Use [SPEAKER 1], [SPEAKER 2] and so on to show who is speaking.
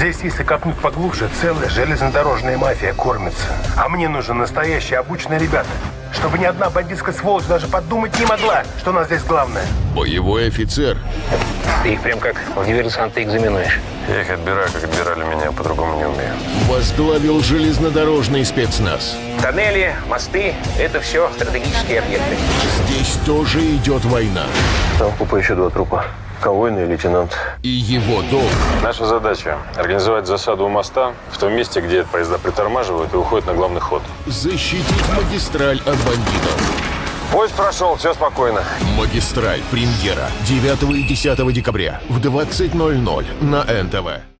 [SPEAKER 1] Здесь, если копнуть поглубже, целая железнодорожная мафия кормится. А мне нужны настоящие обученные ребята, чтобы ни одна бандитская сволочь даже подумать не могла, что у нас здесь главное.
[SPEAKER 2] Боевой офицер.
[SPEAKER 3] Ты их прям как в диверсанты экзаменуешь.
[SPEAKER 4] Я их отбираю, как отбирали меня, по-другому не умею.
[SPEAKER 2] Возглавил железнодорожный спецназ.
[SPEAKER 3] Тоннели, мосты – это все стратегические объекты.
[SPEAKER 2] Здесь тоже идет война.
[SPEAKER 4] Там в купе еще два трупа. Конвойный и лейтенант.
[SPEAKER 2] И его долг
[SPEAKER 4] Наша задача – организовать засаду у моста в том месте, где поезда притормаживают и уходят на главный ход.
[SPEAKER 2] защитить магистраль от бандитов.
[SPEAKER 4] Поезд прошел, все спокойно.
[SPEAKER 2] Магистраль. Премьера. 9 и 10 декабря в 20.00 на НТВ.